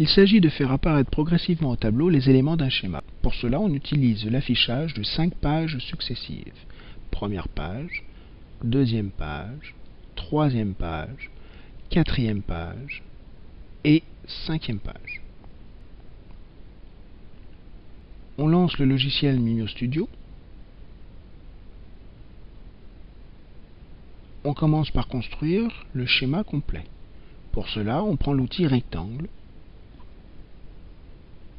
Il s'agit de faire apparaître progressivement au tableau les éléments d'un schéma. Pour cela, on utilise l'affichage de cinq pages successives. Première page, deuxième page, troisième page, quatrième page et cinquième page. On lance le logiciel Mimio Studio. On commence par construire le schéma complet. Pour cela, on prend l'outil rectangle.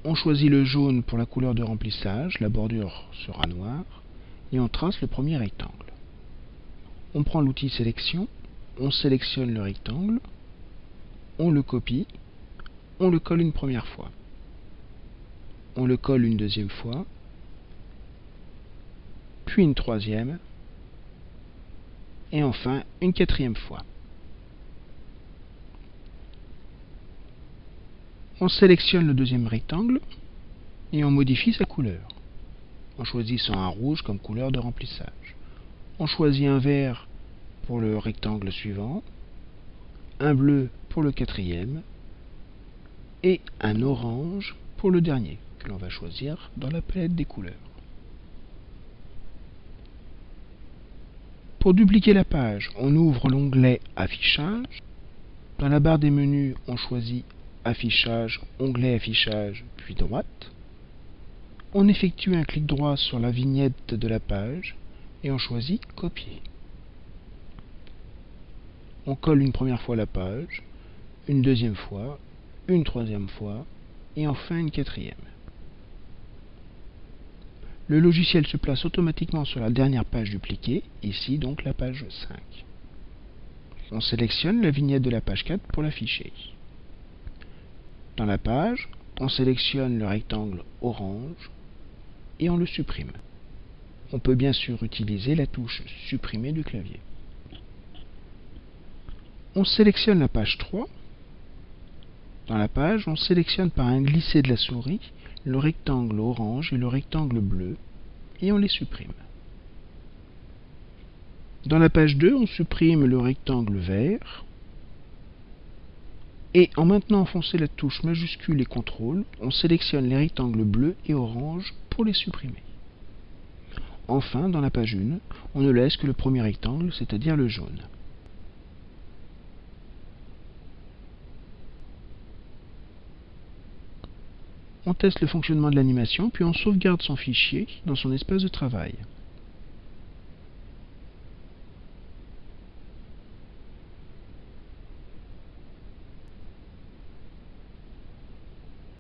On choisit le jaune pour la couleur de remplissage, la bordure sera noire, et on trace le premier rectangle. On prend l'outil sélection, on sélectionne le rectangle, on le copie, on le colle une première fois on le colle une deuxième fois, puis une troisième, et enfin une quatrième fois. On sélectionne le deuxième rectangle et on modifie sa couleur en choisissant un rouge comme couleur de remplissage. On choisit un vert pour le rectangle suivant, un bleu pour le quatrième et un orange pour le dernier que l'on va choisir dans la palette des couleurs. Pour dupliquer la page, on ouvre l'onglet Affichage. Dans la barre des menus, on choisit Affichage, onglet Affichage, puis droite. On effectue un clic droit sur la vignette de la page et on choisit Copier. On colle une première fois la page, une deuxième fois, une troisième fois et enfin une quatrième. Le logiciel se place automatiquement sur la dernière page dupliquée, ici donc la page 5. On sélectionne la vignette de la page 4 pour l'afficher. La page, on sélectionne le rectangle orange et on le supprime. On peut bien sûr utiliser la touche supprimer du clavier. On sélectionne la page 3. Dans la page, on sélectionne par un glisser de la souris le rectangle orange et le rectangle bleu, et on les supprime. Dans la page 2, on supprime le rectangle vert, et en maintenant enfoncé la touche majuscule et CTRL, on sélectionne les rectangles bleus et orange pour les supprimer. Enfin, dans la page 1, on ne laisse que le premier rectangle, c'est-à-dire le jaune. on teste le fonctionnement de l'animation, puis on sauvegarde son fichier dans son espace de travail.